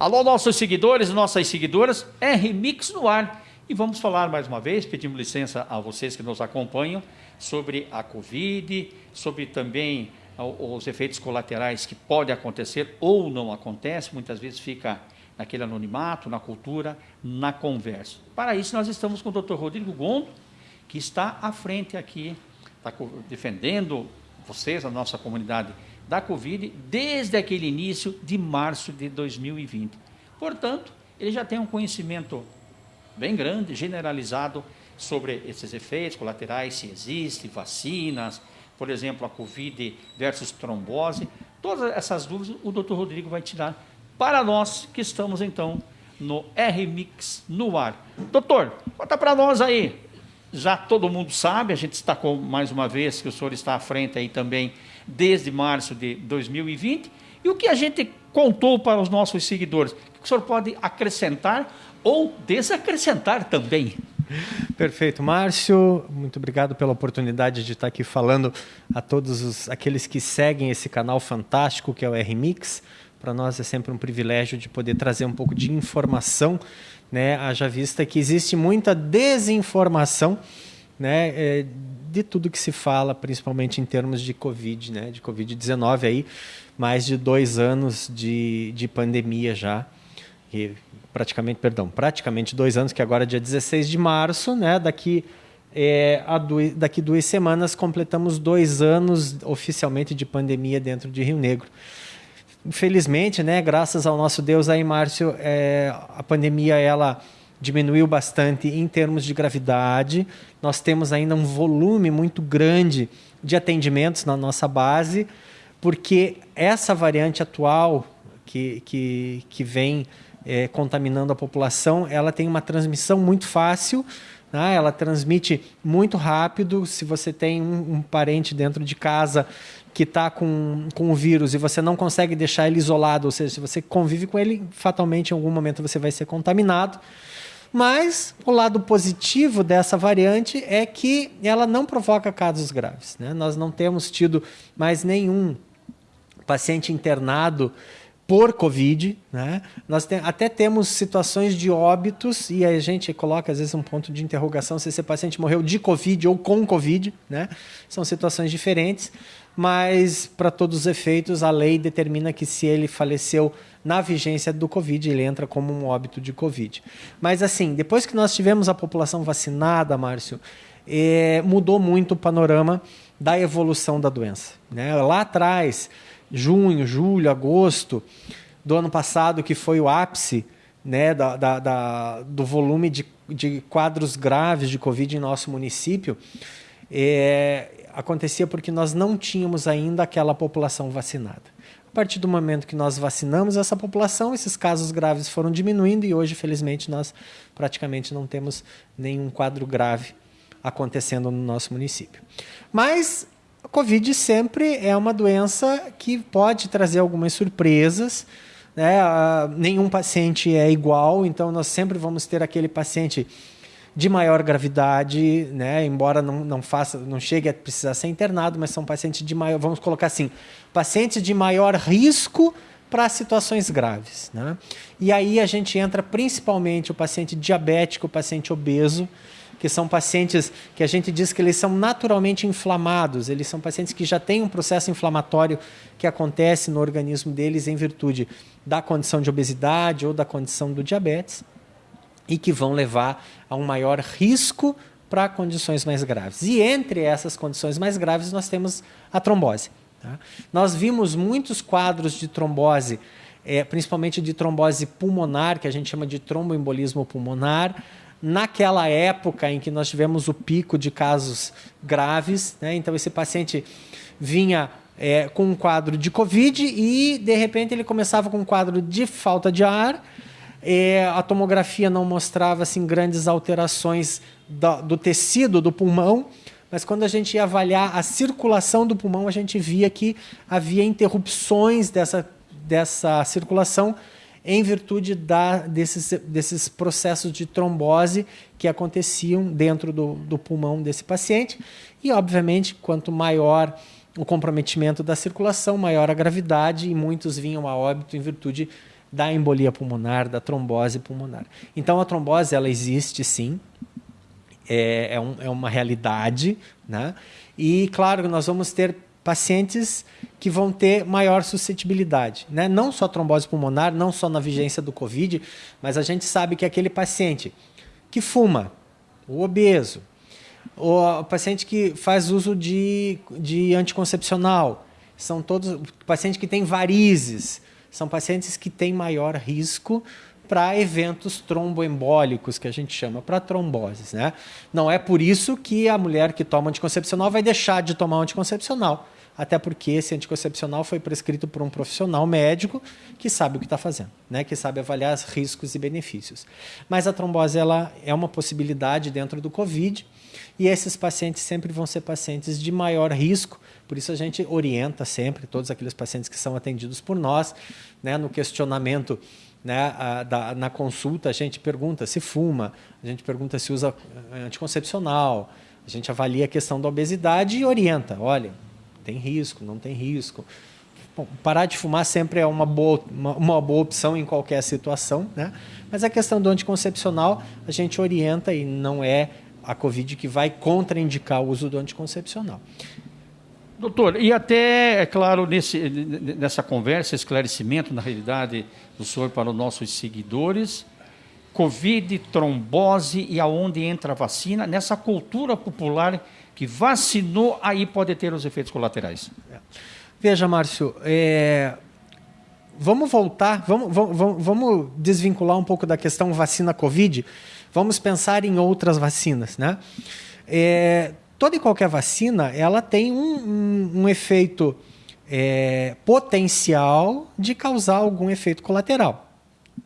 Alô, nossos seguidores, nossas seguidoras, R-Mix no ar. E vamos falar mais uma vez, pedimos licença a vocês que nos acompanham, sobre a Covid, sobre também os efeitos colaterais que podem acontecer ou não acontece, muitas vezes fica naquele anonimato, na cultura, na conversa. Para isso, nós estamos com o Dr. Rodrigo Gondo, que está à frente aqui, está defendendo vocês, a nossa comunidade da Covid, desde aquele início de março de 2020. Portanto, ele já tem um conhecimento bem grande, generalizado, sobre esses efeitos colaterais, se existem vacinas, por exemplo, a Covid versus trombose. Todas essas dúvidas o doutor Rodrigo vai tirar para nós que estamos, então, no R-Mix no ar. Doutor, conta para nós aí, já todo mundo sabe, a gente destacou mais uma vez que o senhor está à frente aí também desde março de 2020. E o que a gente contou para os nossos seguidores? O que o senhor pode acrescentar ou desacrescentar também? Perfeito, Márcio. Muito obrigado pela oportunidade de estar aqui falando a todos os, aqueles que seguem esse canal fantástico que é o R-Mix. Para nós é sempre um privilégio de poder trazer um pouco de informação né? Haja vista que existe muita desinformação, né? É, de tudo que se fala, principalmente em termos de Covid, né? De Covid-19 aí, mais de dois anos de, de pandemia já. E praticamente, perdão, praticamente dois anos, que agora é dia 16 de março, né? Daqui é, do, daqui duas semanas completamos dois anos oficialmente de pandemia dentro de Rio Negro infelizmente, né, graças ao nosso Deus aí, Márcio, é, a pandemia ela diminuiu bastante em termos de gravidade. Nós temos ainda um volume muito grande de atendimentos na nossa base, porque essa variante atual que, que, que vem é, contaminando a população, ela tem uma transmissão muito fácil, né? ela transmite muito rápido. Se você tem um, um parente dentro de casa que está com, com o vírus e você não consegue deixar ele isolado, ou seja, se você convive com ele, fatalmente em algum momento você vai ser contaminado. Mas o lado positivo dessa variante é que ela não provoca casos graves. Né? Nós não temos tido mais nenhum paciente internado por Covid. Né? Nós tem, até temos situações de óbitos e a gente coloca às vezes um ponto de interrogação se esse paciente morreu de Covid ou com Covid. Né? São situações diferentes mas para todos os efeitos a lei determina que se ele faleceu na vigência do Covid, ele entra como um óbito de Covid. Mas assim, depois que nós tivemos a população vacinada, Márcio, é, mudou muito o panorama da evolução da doença. Né? Lá atrás, junho, julho, agosto do ano passado, que foi o ápice né, da, da, da, do volume de, de quadros graves de Covid em nosso município, é, acontecia porque nós não tínhamos ainda aquela população vacinada. A partir do momento que nós vacinamos essa população, esses casos graves foram diminuindo e hoje, felizmente, nós praticamente não temos nenhum quadro grave acontecendo no nosso município. Mas a Covid sempre é uma doença que pode trazer algumas surpresas. Né? nenhum paciente é igual, então nós sempre vamos ter aquele paciente de maior gravidade, né? embora não, não faça, não chegue a precisar ser internado, mas são pacientes de maior, vamos colocar assim, pacientes de maior risco para situações graves. Né? E aí a gente entra principalmente o paciente diabético, o paciente obeso, que são pacientes que a gente diz que eles são naturalmente inflamados, eles são pacientes que já têm um processo inflamatório que acontece no organismo deles em virtude da condição de obesidade ou da condição do diabetes e que vão levar a um maior risco para condições mais graves. E entre essas condições mais graves, nós temos a trombose. Tá? Nós vimos muitos quadros de trombose, é, principalmente de trombose pulmonar, que a gente chama de tromboembolismo pulmonar, naquela época em que nós tivemos o pico de casos graves. Né? Então, esse paciente vinha é, com um quadro de Covid e, de repente, ele começava com um quadro de falta de ar, é, a tomografia não mostrava assim, grandes alterações do, do tecido do pulmão, mas quando a gente ia avaliar a circulação do pulmão, a gente via que havia interrupções dessa, dessa circulação em virtude da, desses, desses processos de trombose que aconteciam dentro do, do pulmão desse paciente. E, obviamente, quanto maior o comprometimento da circulação, maior a gravidade, e muitos vinham a óbito em virtude da embolia pulmonar, da trombose pulmonar. Então a trombose ela existe sim, é, é, um, é uma realidade, né? E claro, nós vamos ter pacientes que vão ter maior suscetibilidade, né? Não só trombose pulmonar, não só na vigência do COVID, mas a gente sabe que aquele paciente que fuma, o obeso, o paciente que faz uso de, de anticoncepcional, são todos pacientes que têm varizes, são pacientes que têm maior risco para eventos tromboembólicos, que a gente chama, para tromboses. Né? Não é por isso que a mulher que toma anticoncepcional vai deixar de tomar anticoncepcional, até porque esse anticoncepcional foi prescrito por um profissional médico que sabe o que está fazendo, né? que sabe avaliar os riscos e benefícios. Mas a trombose ela é uma possibilidade dentro do COVID, e esses pacientes sempre vão ser pacientes de maior risco, por isso a gente orienta sempre todos aqueles pacientes que são atendidos por nós, né, no questionamento né, a, da, na consulta, a gente pergunta se fuma, a gente pergunta se usa eh, anticoncepcional, a gente avalia a questão da obesidade e orienta, olha, tem risco, não tem risco. Bom, parar de fumar sempre é uma boa, uma, uma, boa opção em qualquer situação, né? mas a questão do anticoncepcional a gente orienta e não é a Covid que vai contraindicar o uso do anticoncepcional. Doutor, e até, é claro, nesse, nessa conversa, esclarecimento, na realidade, do senhor para os nossos seguidores, Covid, trombose e aonde entra a vacina, nessa cultura popular que vacinou, aí pode ter os efeitos colaterais. Veja, Márcio, é... vamos voltar, vamos, vamos, vamos desvincular um pouco da questão vacina Covid, Vamos pensar em outras vacinas, né? É, toda e qualquer vacina, ela tem um, um, um efeito é, potencial de causar algum efeito colateral.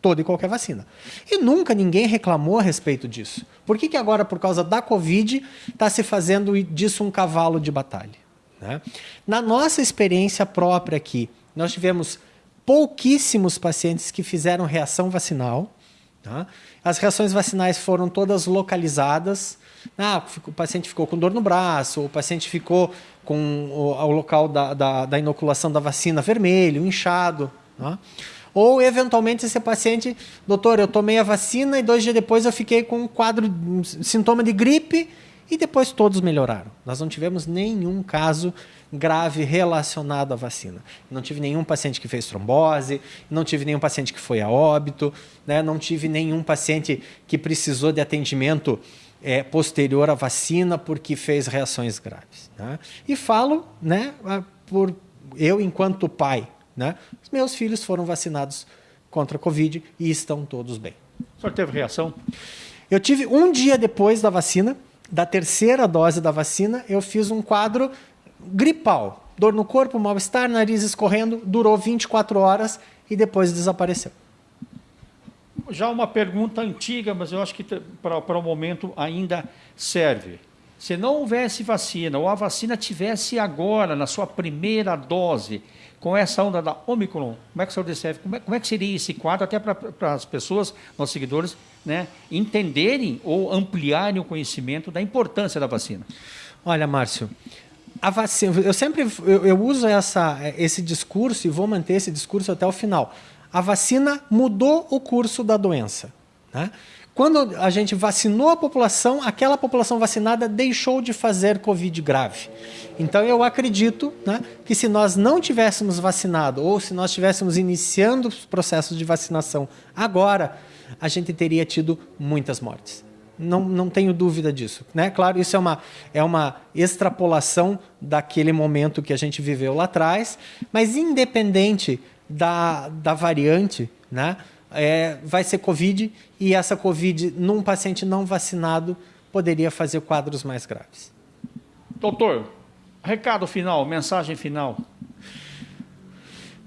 Toda e qualquer vacina. E nunca ninguém reclamou a respeito disso. Por que, que agora, por causa da Covid, está se fazendo disso um cavalo de batalha? Né? Na nossa experiência própria aqui, nós tivemos pouquíssimos pacientes que fizeram reação vacinal. Tá? As reações vacinais foram todas localizadas. Ah, o paciente ficou com dor no braço, o paciente ficou com o, o local da, da, da, inoculação da vacina vermelho, inchado. Tá? Ou, eventualmente, esse paciente, doutor, eu tomei a vacina e dois dias depois eu fiquei com um quadro, um sintoma de gripe e depois todos melhoraram. Nós não tivemos nenhum caso grave relacionado à vacina. Não tive nenhum paciente que fez trombose, não tive nenhum paciente que foi a óbito, né? não tive nenhum paciente que precisou de atendimento é, posterior à vacina porque fez reações graves. Né? E falo né, por eu, enquanto pai, né? os meus filhos foram vacinados contra a Covid e estão todos bem. O senhor teve reação? Eu tive um dia depois da vacina, da terceira dose da vacina, eu fiz um quadro gripal. Dor no corpo, mal-estar, nariz escorrendo, durou 24 horas e depois desapareceu. Já uma pergunta antiga, mas eu acho que para o momento ainda serve. Se não houvesse vacina, ou a vacina tivesse agora, na sua primeira dose, com essa onda da Omicron, como é que o senhor descreve? Como é, como é que seria esse quadro, até para as pessoas, nossos seguidores, né, entenderem ou ampliarem o conhecimento da importância da vacina? Olha, Márcio, a vacina, eu sempre eu, eu uso essa, esse discurso e vou manter esse discurso até o final. A vacina mudou o curso da doença. Né? Quando a gente vacinou a população, aquela população vacinada deixou de fazer Covid grave. Então eu acredito né, que se nós não tivéssemos vacinado ou se nós estivéssemos iniciando os processos de vacinação agora, a gente teria tido muitas mortes. Não, não tenho dúvida disso. Né? Claro, isso é uma, é uma extrapolação daquele momento que a gente viveu lá atrás, mas independente da, da variante, né? É, vai ser Covid e essa Covid num paciente não vacinado poderia fazer quadros mais graves. Doutor, recado final, mensagem final.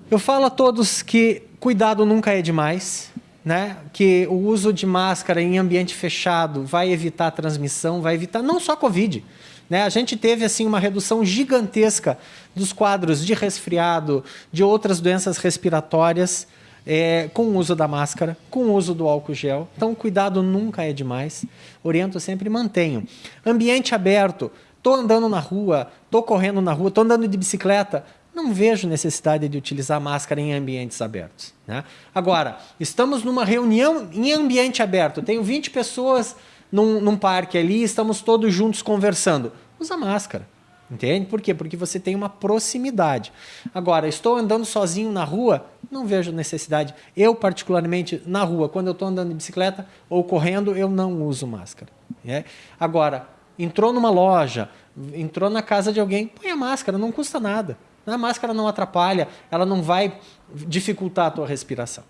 Eu falo a todos que cuidado nunca é demais, né? que o uso de máscara em ambiente fechado vai evitar a transmissão, vai evitar não só Covid. Né? A gente teve assim uma redução gigantesca dos quadros de resfriado, de outras doenças respiratórias, é, com o uso da máscara, com o uso do álcool gel. Então, cuidado nunca é demais. Oriento sempre mantenho. Ambiente aberto. Estou andando na rua, estou correndo na rua, estou andando de bicicleta. não vejo necessidade de utilizar máscara em ambientes abertos. Né? Agora, estamos numa reunião em ambiente aberto, tenho 20 pessoas num, num parque ali, estamos todos juntos conversando. Usa máscara. Entende? Por quê? Porque você tem uma proximidade. Agora, estou andando sozinho na rua, não vejo necessidade. Eu, particularmente, na rua, quando eu estou andando de bicicleta ou correndo, eu não uso máscara. É? Agora, entrou numa loja, entrou na casa de alguém, põe a máscara, não custa nada. A máscara não atrapalha, ela não vai dificultar a tua respiração.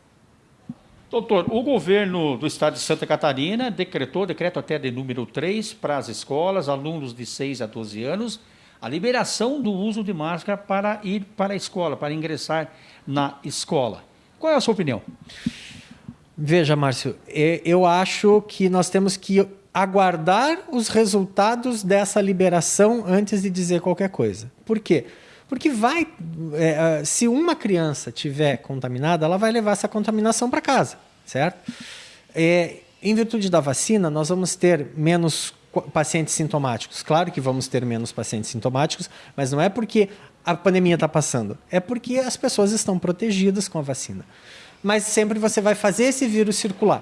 Doutor, o governo do estado de Santa Catarina decretou, decreto até de número 3, para as escolas, alunos de 6 a 12 anos, a liberação do uso de máscara para ir para a escola, para ingressar na escola. Qual é a sua opinião? Veja, Márcio, eu acho que nós temos que aguardar os resultados dessa liberação antes de dizer qualquer coisa. Por quê? Porque vai, é, se uma criança tiver contaminada, ela vai levar essa contaminação para casa, certo? É, em virtude da vacina, nós vamos ter menos pacientes sintomáticos. Claro que vamos ter menos pacientes sintomáticos, mas não é porque a pandemia está passando, é porque as pessoas estão protegidas com a vacina. Mas sempre você vai fazer esse vírus circular.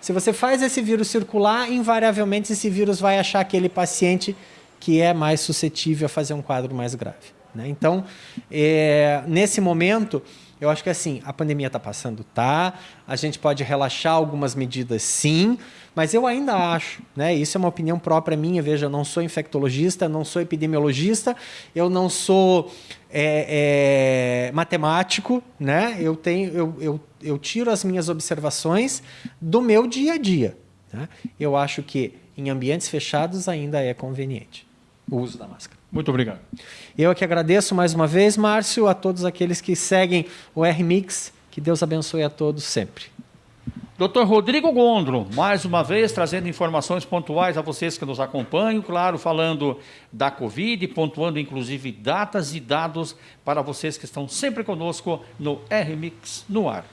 Se você faz esse vírus circular, invariavelmente esse vírus vai achar aquele paciente que é mais suscetível a fazer um quadro mais grave. Né? Então, é, nesse momento, eu acho que assim, a pandemia está passando, tá? A gente pode relaxar algumas medidas, sim, mas eu ainda acho, né? Isso é uma opinião própria minha. Veja, eu não sou infectologista, não sou epidemiologista, eu não sou é, é, matemático, né? Eu tenho, eu, eu, eu tiro as minhas observações do meu dia a dia. Né? Eu acho que em ambientes fechados ainda é conveniente o uso da máscara. Muito obrigado. Eu é que agradeço mais uma vez, Márcio, a todos aqueles que seguem o R-Mix. Que Deus abençoe a todos sempre. Doutor Rodrigo Gondro, mais uma vez trazendo informações pontuais a vocês que nos acompanham, claro, falando da Covid, pontuando inclusive datas e dados para vocês que estão sempre conosco no R-Mix no ar.